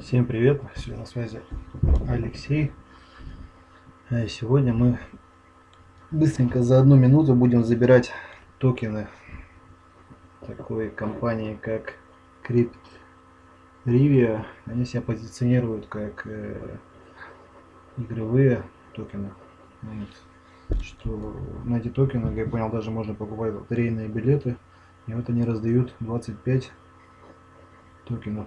Всем привет, сегодня на связи Алексей. Э, сегодня мы быстренько за одну минуту будем забирать токены такой компании, как Crypt Rivia. Они себя позиционируют как э, игровые токены. Что на эти токены, как я понял, даже можно покупать лотерейные билеты. И вот они раздают 25 токенов.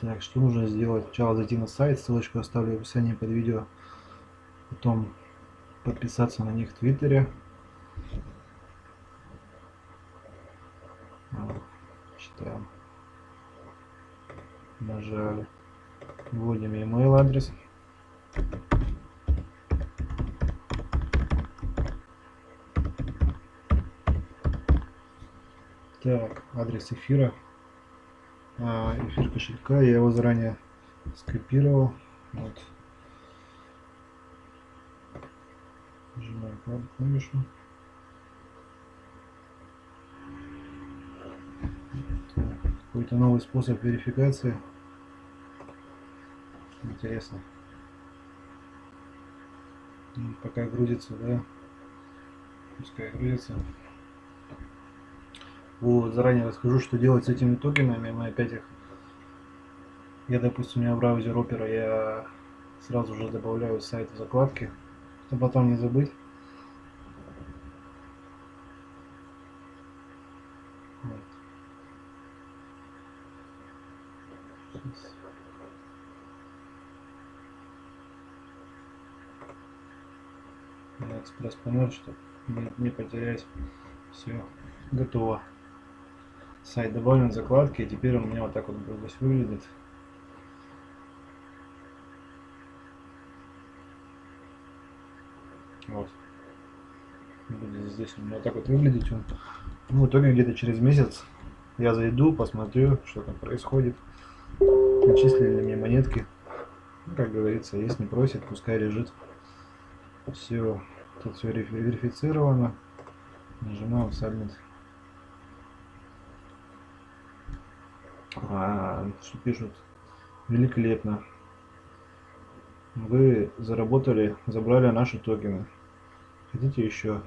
Так, что нужно сделать? Сначала зайти на сайт, ссылочку оставлю в описании под видео. Потом подписаться на них в Твиттере. Читаем. Нажали. Вводим email адрес. Так, адрес эфира. А, эфир кошелька. Я его заранее скопировал. Вот. Нажимаю клавишу. Какой-то новый способ верификации. Интересно. Пока грузится, да. Пускай грузится. Вот, заранее расскажу, что делать с этими токенами. Мы опять их... Я, допустим, у меня браузер Opera, я сразу же добавляю сайт в закладки, чтобы потом не забыть. Вот. экспресс панель, чтобы не, не потерять. Все, готово сайт добавлен закладки, и теперь он у меня вот так вот здесь выглядит. Вот. Будет здесь у меня так вот выглядеть он. Ну, в итоге где-то через месяц я зайду, посмотрю, что там происходит. Начислили мне монетки. Ну, как говорится, если не просит, пускай лежит. Все, тут все верифицировано. Нажимаем Submit. А, что пишут? Великолепно. Вы заработали, забрали наши токены. Хотите еще?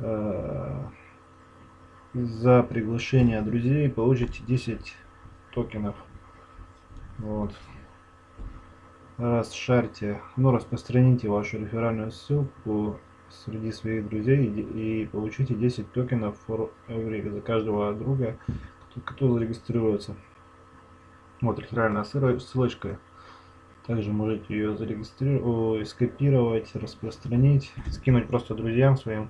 А, за приглашение друзей получите 10 токенов. Вот. Расшарьте, ну распространите вашу реферальную ссылку среди своих друзей и, и получите 10 токенов for every за каждого друга, кто зарегистрируется. Вот реферальная ссылочка. Также можете ее зарегистрировать, скопировать, распространить, скинуть просто друзьям своим.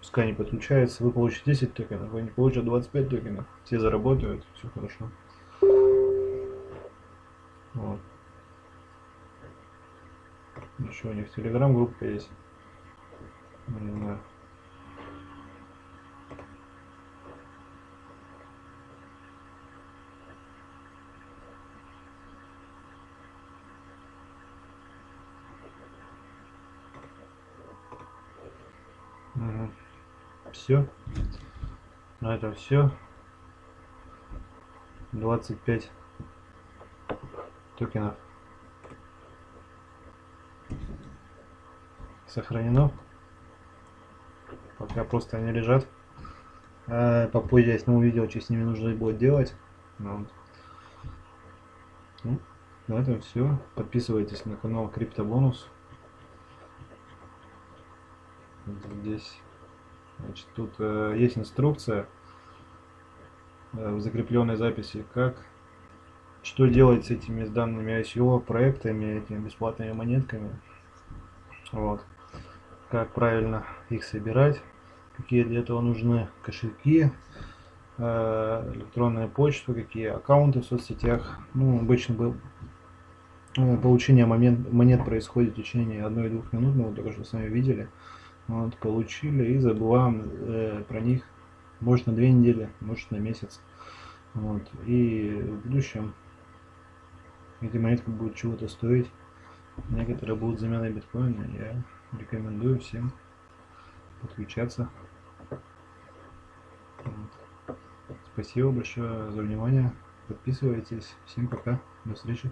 Пускай они подключаются. Вы получите 10 токенов, они получат 25 токенов. Все заработают, все хорошо. Вот. Еще у них телеграм-группа есть. Не. Все. На этом все. 25 токенов сохранено. Пока просто они лежат. А попозже я сниму видео, что с ними нужно будет делать. Ну, ну, на этом все. Подписывайтесь на канал Криптобонус. Здесь значит, тут э, есть инструкция э, в закрепленной записи, как что делать с этими с данными ICO проектами, этими бесплатными монетками. Вот. Как правильно их собирать, какие для этого нужны кошельки, э, электронная почта, какие аккаунты в соцсетях. Ну, обычно был э, получение момент, монет происходит в течение 1-2 минут, мы вот только что сами видели. Вот, получили и забываем э, про них. Может на две недели, может на месяц. Вот. И в будущем эти монетки будут чего-то стоить. Некоторые будут заменой биткоина. Я рекомендую всем подключаться. Вот. Спасибо большое за внимание. подписывайтесь. Всем пока. До встречи.